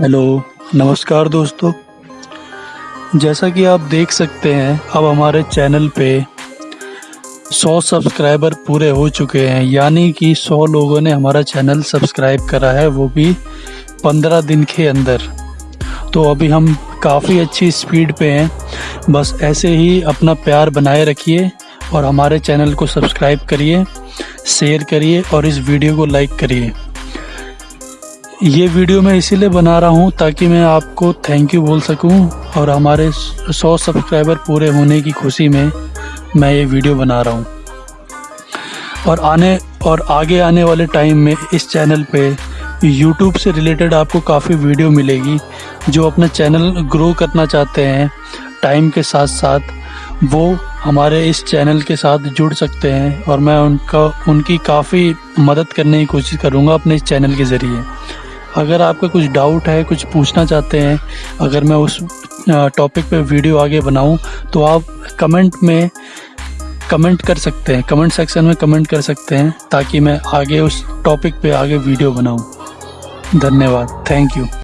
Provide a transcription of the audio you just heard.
Hello, नमस्कार दोस्तों। जैसा कि आप देख सकते हैं, अब हमारे चैनल पे 100 सब्सक्राइबर पूरे हो चुके हैं। यानी कि 100 लोगों ने हमारा चैनल सब्सक्राइब करा है, वो भी 15 दिन के अंदर। तो अभी हम काफ़ी अच्छी स्पीड पे हैं। बस ऐसे ही अपना प्यार बनाए रखिए और हमारे चैनल को सब्सक्राइब करिए, शेयर करिए और इस वीडियो को लाइक करिए। ये वीडियो मैं इसीलिए बना रहा हूँ ताकि मैं आपको थैंक यू बोल सकूँ और हमारे 100 सब्सक्राइबर पूरे होने की खुशी में मैं ये वीडियो बना रहा हूँ। और आने, और आगे आने वाले टाइम में इस चैनल पे यूट्यूब से रिलेटेड आपको काफ़ी वीडियो मिलेगी जो अपना चैनल ग्रो करना चाहते हैं टाइम के साथ साथ वो हमारे इस चैनल के साथ जुड़ सकते हैं और मैं उनका, उनकी काफ़ी मदद करने की कोशिश करूँगा अपने इस चैनल के ज़रिए। अगर आपका कुछ डाउट है, कुछ पूछना चाहते हैं, अगर मैं उस टॉपिक पे वीडियो आगे बनाऊँ तो आप कमेंट में कमेंट कर सकते हैं कमेंट सेक्शन में कमेंट कर सकते हैं, ताकि मैं आगे उस टॉपिक पे आगे वीडियो बनाऊँ। धन्यवाद। Thank you